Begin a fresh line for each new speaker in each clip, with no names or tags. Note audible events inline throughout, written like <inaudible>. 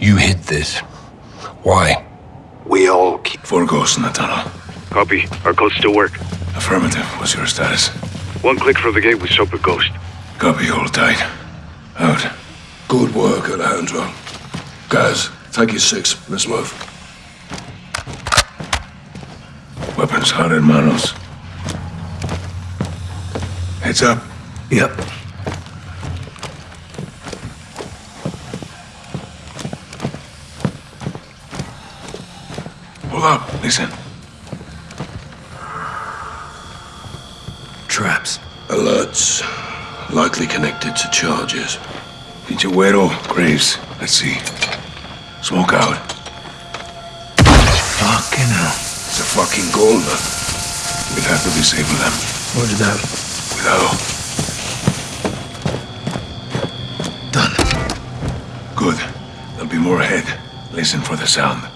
You hid this. Why?
We all keep...
Four ghosts in the tunnel.
Copy. Our codes still work.
Affirmative. What's your status?
One click from the gate with Soap Ghost.
Copy. Hold tight. Out.
Good work, Alejandro. Guys, take your six. Let's move.
Weapons hot in manos. Heads up.
Yep.
Hold up. Listen.
Traps. Alerts. Likely connected to charges.
Pinchuero, Graves. Let's see. Smoke out.
Fucking hell.
It's a fucking Golda. We'll have to disable them.
Roger that.
Cuidado.
Done.
Good. There'll be more ahead. Listen for the sound.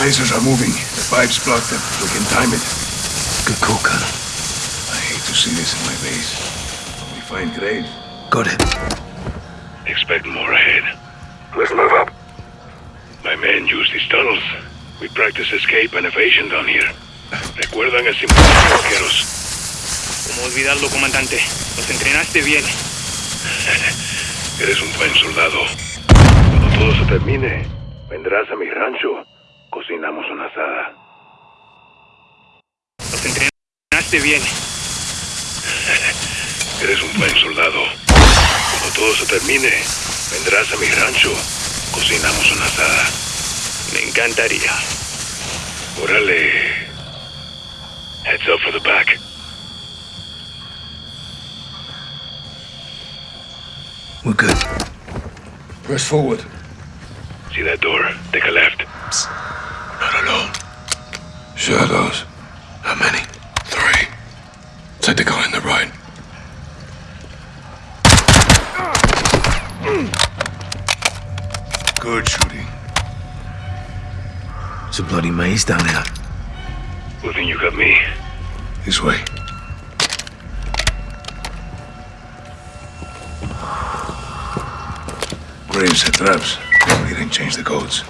Lasers are moving. The pipes block them. We can time it.
Good call, Colonel.
I hate to see this in my base. We find Graves.
Got it.
Expect more ahead.
Let's move up.
My men use these tunnels. We practice escape and evasion down here. ¿Recuerdan el simulacro, vaqueros?
¿Cómo olvidarlo, comandante? Los entrenaste bien. <laughs>
Eres un buen soldado. Cuando todo se termine, vendrás a mi rancho. Cocinamos una asada.
Los entrenaste bien.
Eres un buen soldado. Cuando todo se termine, vendrás a mi rancho. Cocinamos una asada.
Me encantaría.
Órale. Heads up for the back.
We're good. Press forward.
See that door? Take a left.
Alone.
Shadows. How many?
Three.
Take the guy on the right.
Good shooting.
It's a bloody maze down there.
Who think you got me?
This way. Graves set traps. We didn't change the codes.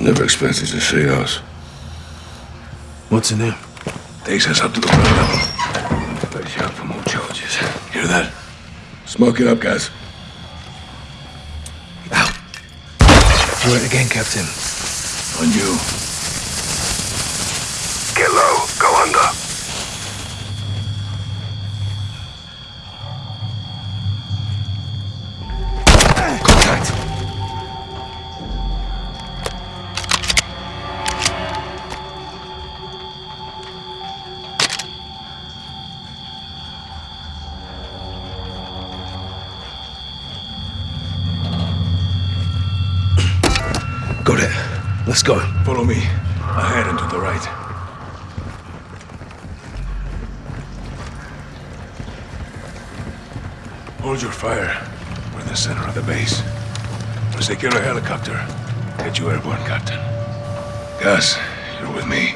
Never expected to see us. What's in there?
Takes us up to the ground level. Watch out for more charges. Hear that?
Smoke it up, guys. Out. Do it again, Captain.
On you. We'll secure a helicopter. Get you airborne, Captain. Gus, you're with me.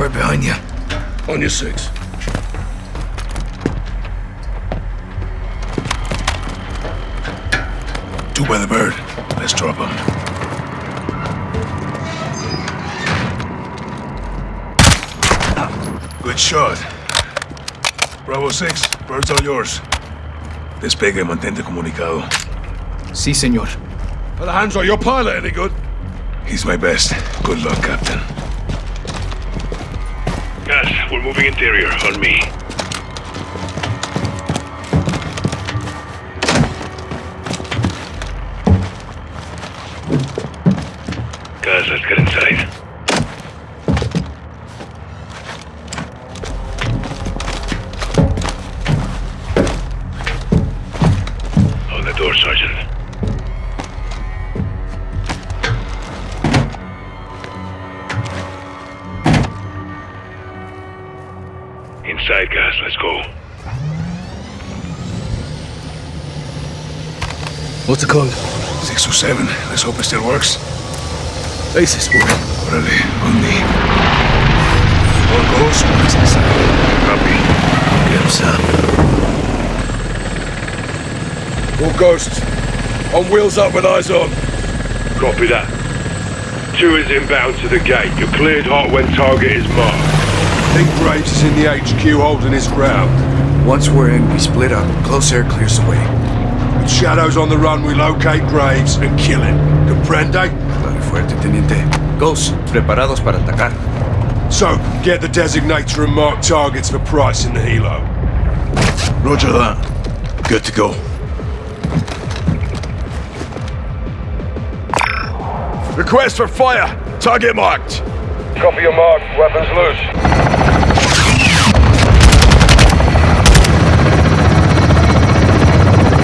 Right behind you.
On your six. Two by the bird. Let's drop him. Good shot. Bravo 6, bird's all yours. Despegue y mantente comunicado.
Sí, señor.
Alejandro, your pilot any good? He's my best. Good luck, Captain.
Gus, we're moving interior. On me.
What's the code?
607. Let's hope it still works.
Basis, boy.
Órale, on me. One goes, one is inside. Copy.
Yes, sir.
All ghosts. On wheels up with eyes on.
Copy that. Two is inbound to the gate. You're cleared hot when target is marked.
think Graves is in the HQ holding his ground.
Once we're in, we split up. Close air clears the way.
Shadow's on the run, we locate Graves and kill him. Comprende?
Dale fuerte, teniente. Ghosts, preparados para atacar.
So, get the designator and mark targets for Price in the helo.
Roger that. Good to go.
Request for fire! Target marked!
Copy your mark. Weapons loose.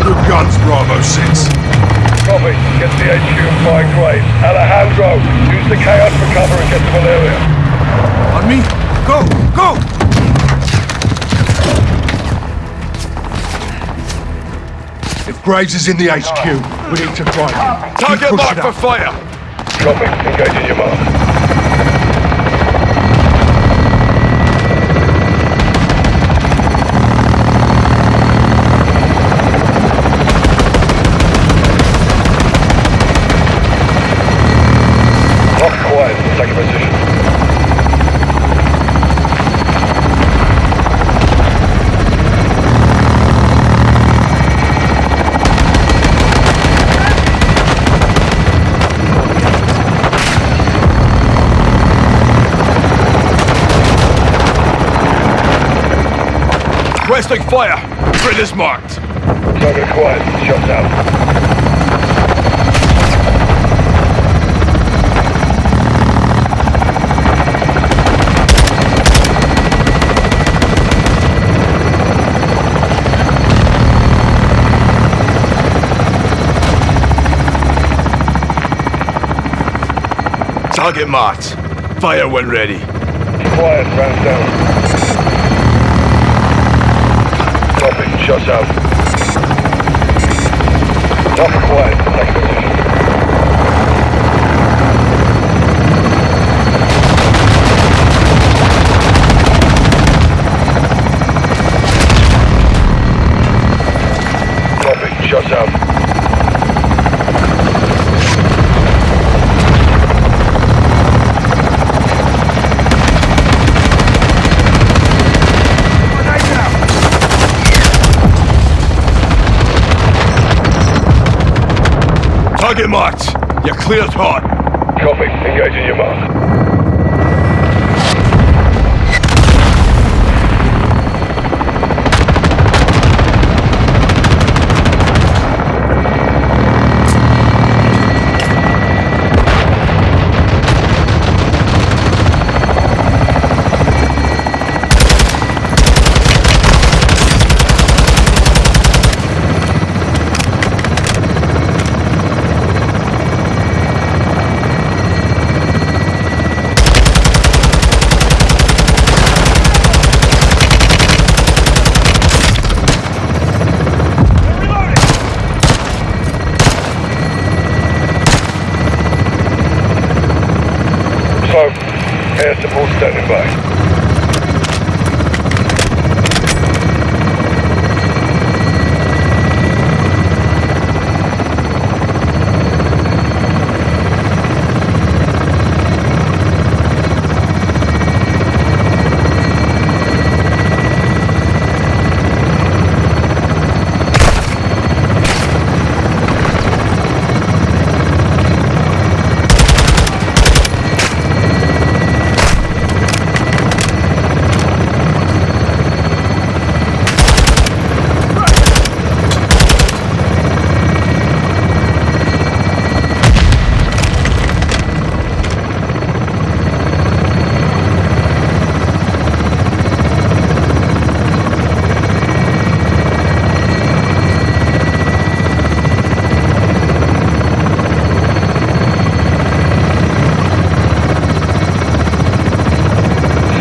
Good guns, Bravo 6.
Copy. Get to the HQ and find Graves. Alejandro, use the chaos for cover and get to Valeria.
On me. Go, go!
If Graves is in the HQ, we need to find him. Target marked for fire!
Copy. Engaging your mark. Lock quiet. Take a position.
Requesting fire! Grid is marked.
Target quiet. Shots out.
Target marked. Fire when ready.
Quiet. Round down. Copy. Shots out. Lock quiet. Take a position. Copy. Shots out.
Target marked. You're cleared hot.
Copy. Engaging your mark. So, air support standing by.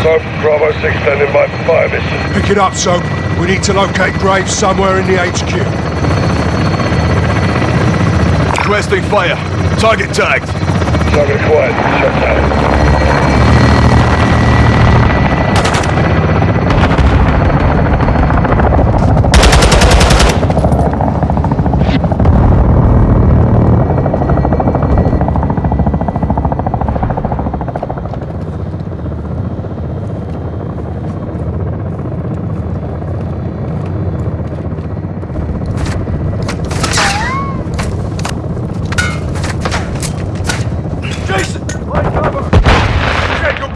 Soap, Bravo 6 standing by for fire mission.
Pick it up, Soap. We need to locate Graves somewhere in the HQ.
Requesting fire. Target tagged.
Target acquired. Shut down.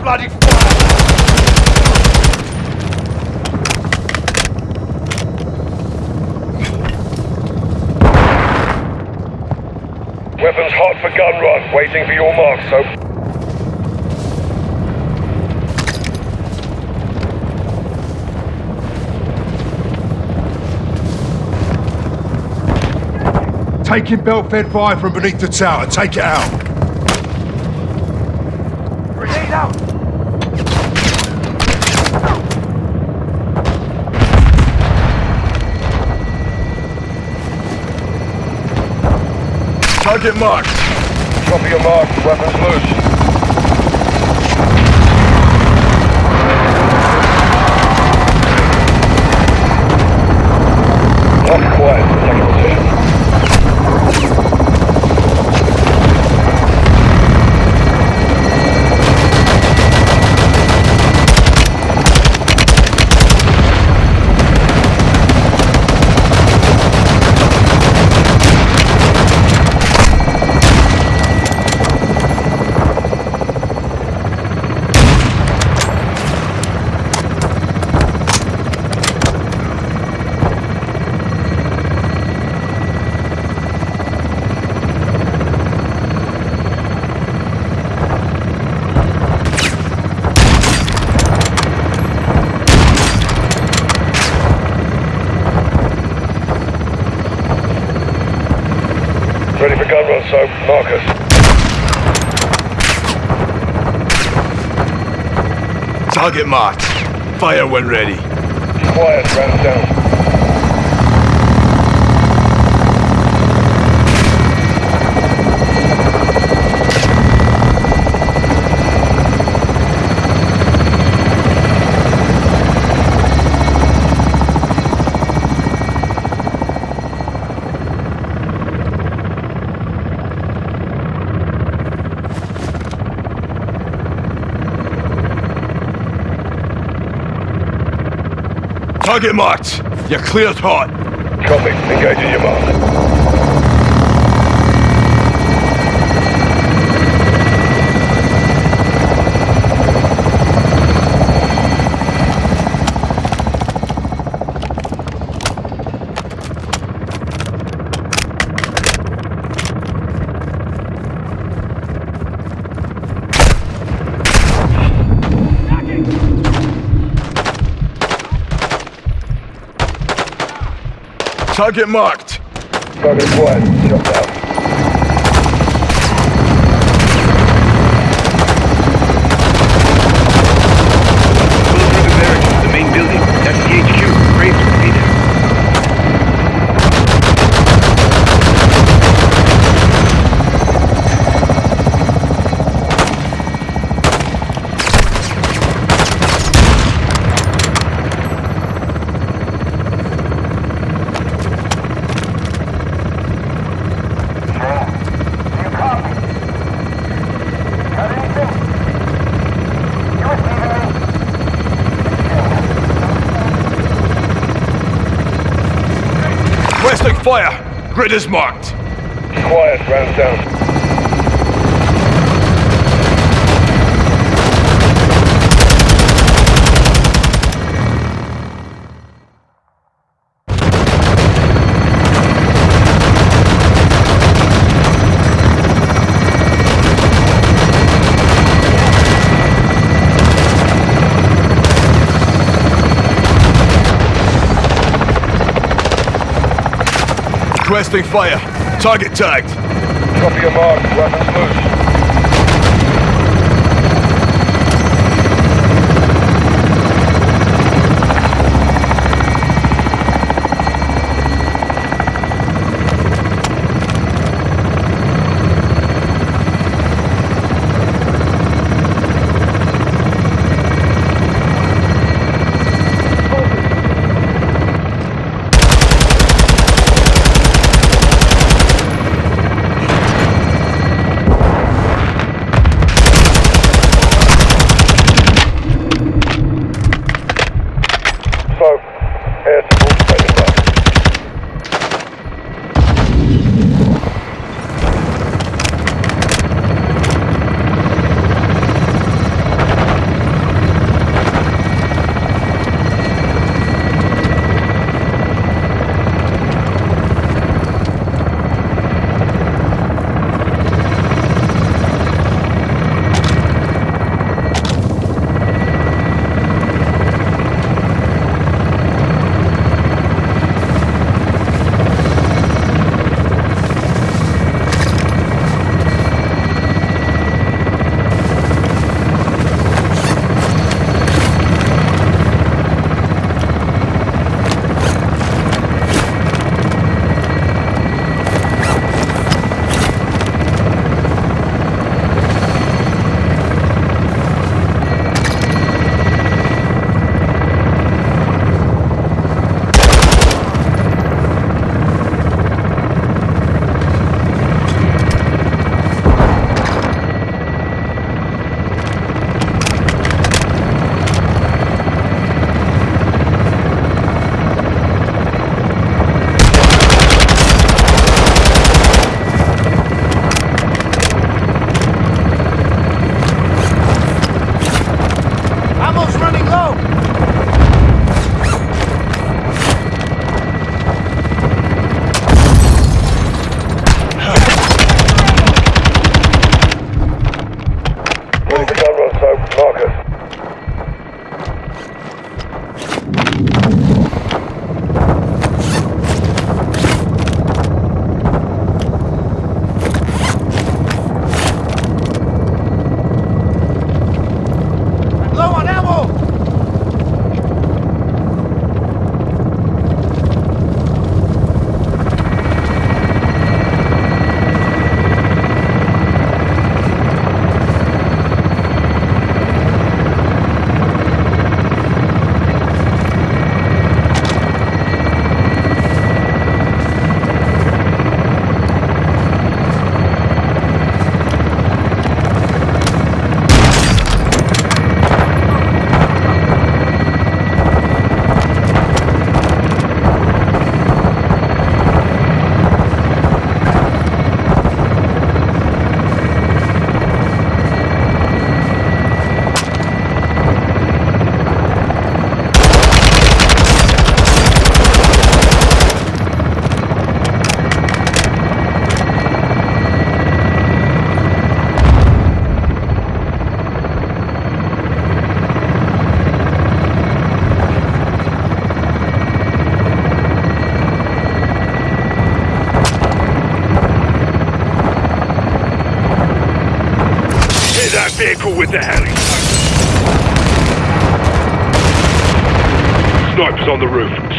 Bloody fire!
Weapons hot for gun run. Waiting for your mark, Soap.
Taking belt-fed fire from beneath the tower. Take it out. Target marked.
Copy your mark. Weapons loose.
Target marked. Fire when ready.
Quiet. Round down.
Target marked. You're cleared hot.
Copy. Engaging your mark.
Target marked.
Target down.
The main building. That's the HQ. Graves will be there.
Requesting fire. Grid is marked.
Quiet. Round down.
Requesting fire. Target tagged.
Copy your mark. Weapons loose.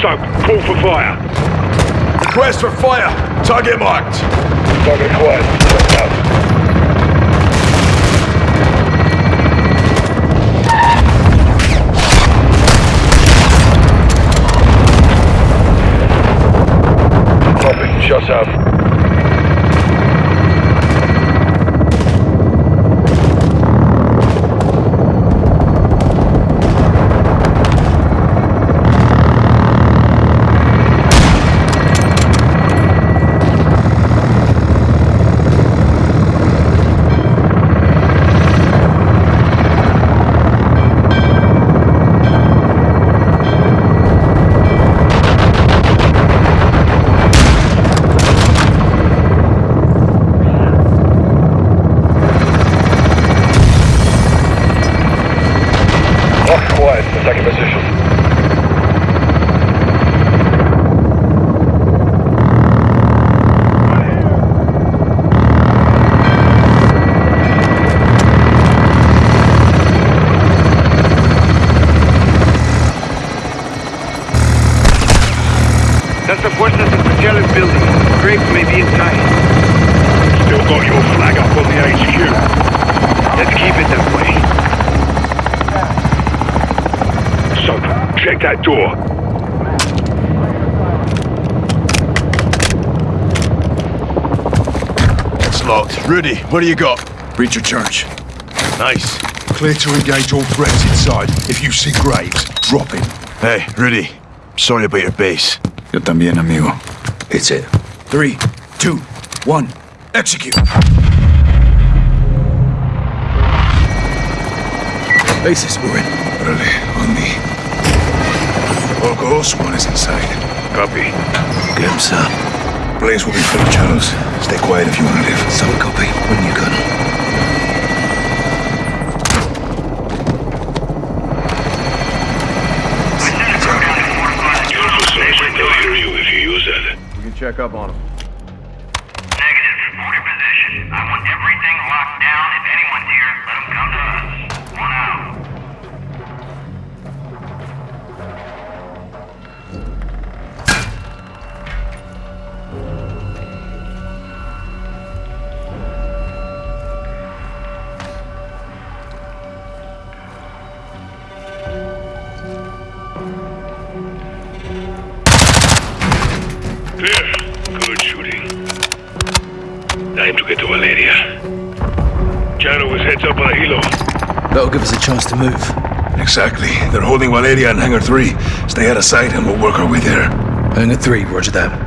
So, call for fire.
Request for fire. Target marked.
Target quiet. Shut out. Copy. Shots out.
That's the Fuerzas Especiales building. Graves may be inside.
Still got your flag up on the HQ.
Let's keep it that way.
So, check that door.
It's locked. Rudy, what do you got? Breaching charge. Nice.
Clear to engage all threats inside. If you see Graves, drop him.
Hey, Rudy. Sorry about your base.
Yo también, amigo.
It's it. Three, two, one, execute. Bases, we're in.
Órale, on me. All goes, one is inside.
Copy.
Get him, sir.
Place will be full of shadows. Stay quiet if you want to live.
Solid copy. When you colonel.
Negative. Hold your
That'll give us a chance to move.
Exactly. They're holding Valeria in Hangar 3. Stay out of sight and we'll work our way there.
Hangar three, roger that.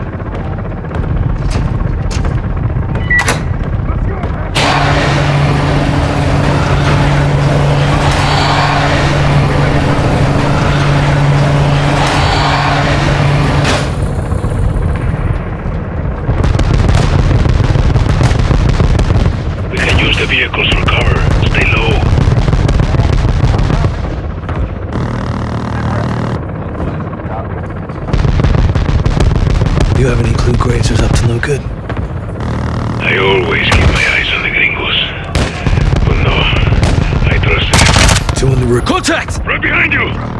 We can use the vehicles for cover. Stay low.
You have any clue Graves was up to no good?
I always keep my eyes on the gringos. But no, I trust them.
Two on the roof. Contact!
Right behind you!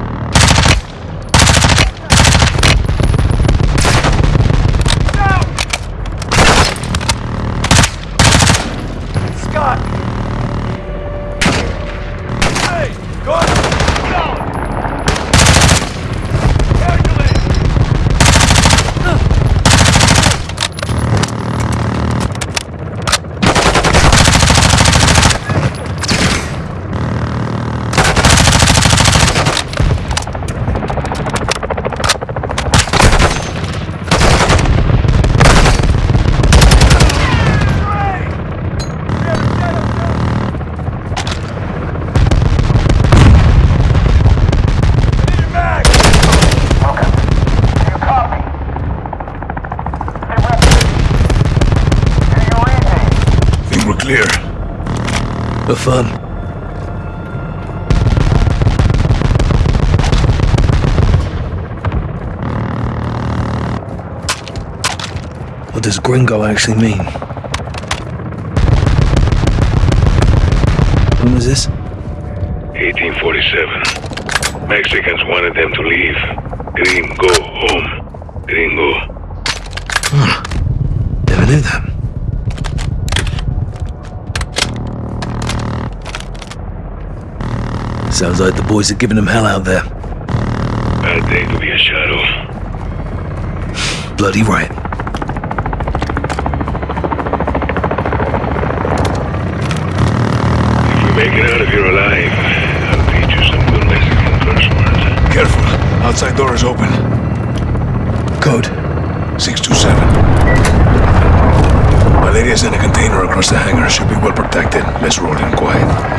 Think we're clear.
Affirm. What does gringo actually mean? When was this?
1847. Mexicans wanted them to leave. Gringo home. Gringo.
Never knew that. Sounds like the boys are giving them hell out there.
Bad day to be a shadow.
Bloody right.
If we make it out of here alive, I'll teach you some good Mexican curse words.
Careful. Outside door is open.
Code.
627. Valeria's in a container across the hangar. Should be well protected. Let's roll in quiet.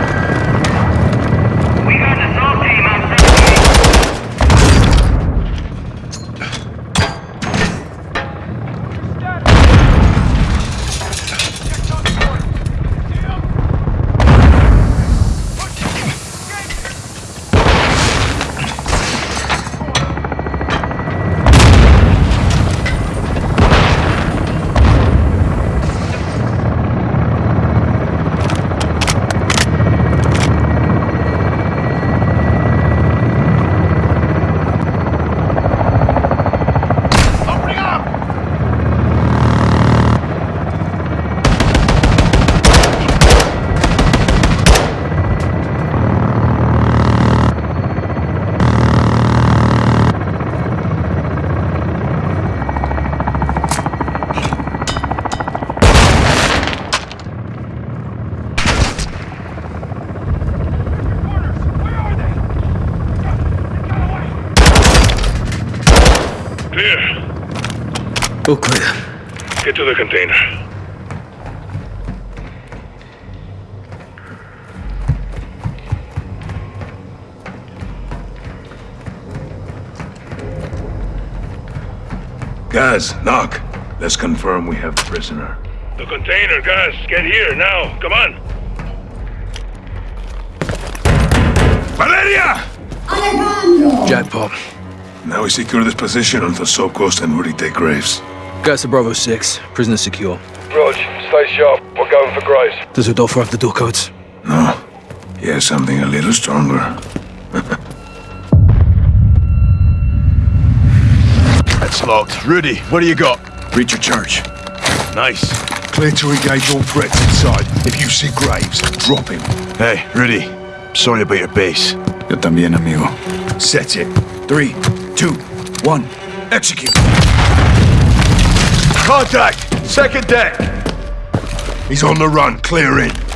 Knock. Let's confirm we have the prisoner.
The container, guys. Get here now. Come on.
Valeria! Alejandro!
Jackpot.
Now we secure this position until Soap Ghost and Rudy take Graves.
Guys to Bravo 6. Prisoner secure.
Rog, stay sharp. We're going for Graves.
Does Rodolfo have the door codes?
No. He has something a little stronger.
Locked. Rudy, what do you got?
Breaching charge.
Nice.
Clear to engage all threats inside. If you see Graves, drop him.
Hey, Rudy. Sorry about your base.
Yo también, amigo.
Set it.
Three, two, one, execute.
Contact! Second deck!
He's on the run. Clear in.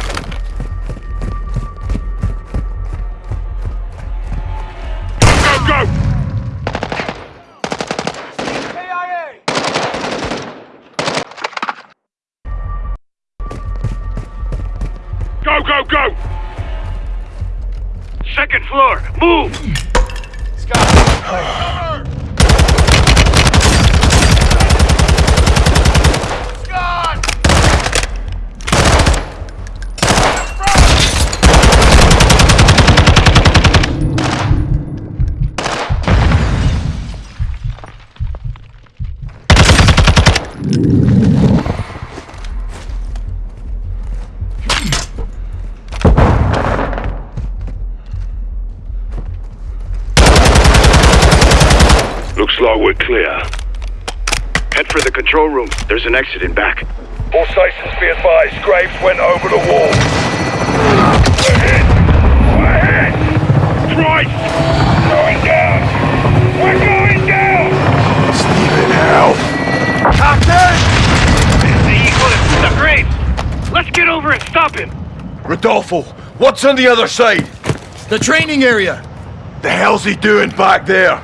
Move!
For the control room. There's an exit in back.
All stations be advised. Graves went over the wall.
We're hit! We're hit! Christ! Going down! We're going down!
Steven, hell!
The Eagle the Graves! Let's get over and stop him!
Rodolfo, what's on the other side?
The training area.
The hell's he doing back there?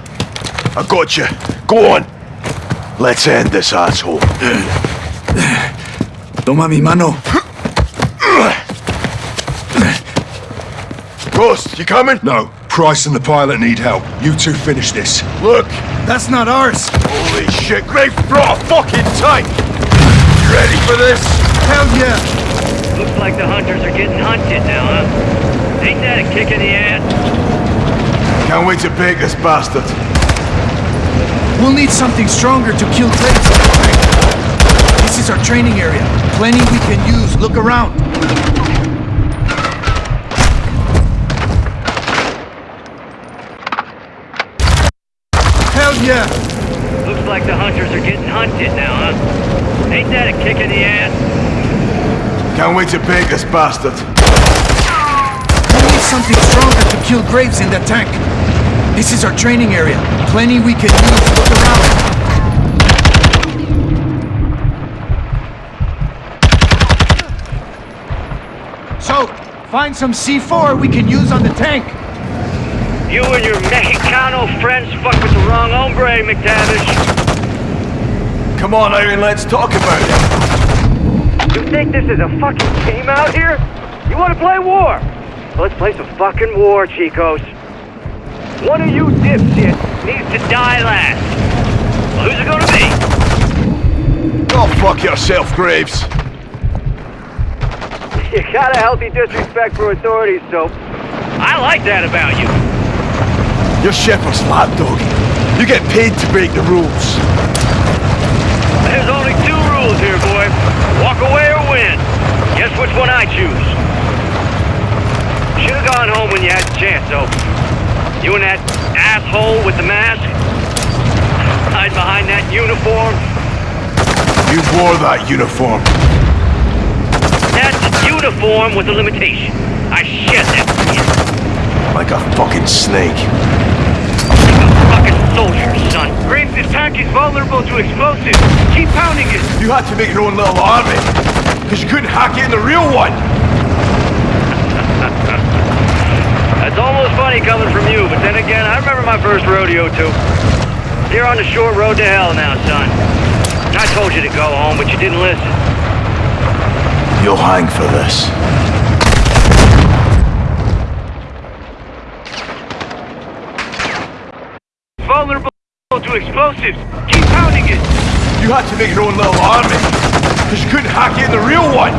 I got you. Go on. Let's end this asshole.
Toma mi mano.
Ghost, you coming?
No. Price and the pilot need help. You two finish this.
Look.
That's not ours.
Holy shit, Graves brought a fucking tank! You ready for this?
Hell yeah.
Looks like the hunters are getting hunted now, huh? Ain't that a kick in the ass?
Can't wait to bake this bastard.
We'll need something stronger to kill Glazer. This is our training area. Plenty we can use. Look around. Hell yeah!
Looks like the hunters are getting hunted now, huh? Ain't that a kick in the ass?
Can't wait to bait this bastard.
We need something stronger to kill Graves in the tank. This is our training area. Plenty we can use. Look around. So, find some C4 we can use on the tank.
You and your Mexicano friends fuck with the wrong hombre, MacTavish.
Come on, Iron, let's talk about it.
You think this is a fucking game out here? You want to play war? Well, let's play some fucking war, Chicos. One of you dipshits needs to die last. Well, who's it gonna be?
Go fuck yourself, Graves. <laughs>
You got a healthy disrespect for authorities, so I like that about you.
You're Shepherd's lapdog. You get paid to break the rules.
There's only two rules here, boy. Walk away or win. Guess which one I choose. Should have gone home when you had the chance, though. You and that asshole with the mask. Hide behind that uniform.
You wore that uniform.
That uniform was a limitation. I shed that skin.
Like a fucking snake.
Like a fucking soldier, son. Graves' tank is vulnerable to explosives. Keep pounding it.
You had to make your own little army. Because you couldn't hack it in the real one.
That's almost funny coming from you, but then again, I remember my first rodeo too. You're on the short road to hell now, son. I told you to go home, but you didn't listen.
You'll hang for this.
Vulnerable to explosives. Keep pounding it.
You had to make your own little army. Because you couldn't hack it in the real one.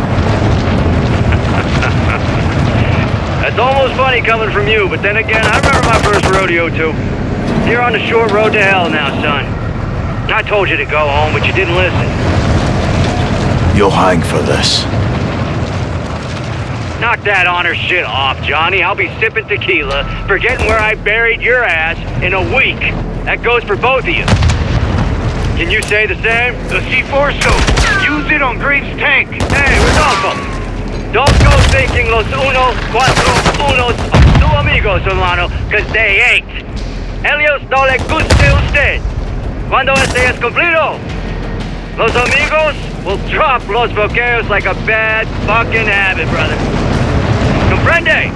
That's almost funny coming from you, but then again, I remember my first rodeo too. You're on the short road to hell now, son. I told you to go home, but you didn't listen.
You'll hang for this.
Knock that honor shit off, Johnny. I'll be sipping tequila, forgetting where I buried your ass in a week. That goes for both of you. Can you say the same? The C4 scope. Use it on Graves' tank. Hey, Rodolfo. Don't go thinking los uno, cuatro, unos are tu amigos, hermano, because they ain't. Helios no le guste usted. Cuando este es cumplido, los amigos will drop los bloqueos like a bad fucking habit, brother. Comprende?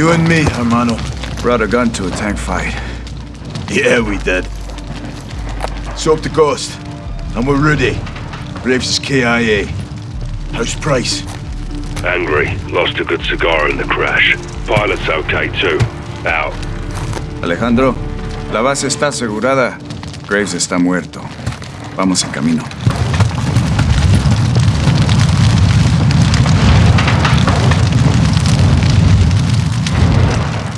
You and me, hermano.
Brought a gun to a tank fight.
Yeah, we did. Soap the Ghost. And we're ready. Graves is KIA. How's Price?
Angry. Lost a good cigar in the crash. Pilot's okay too. Out.
Alejandro, la base está asegurada. Graves está muerto. Vamos en camino.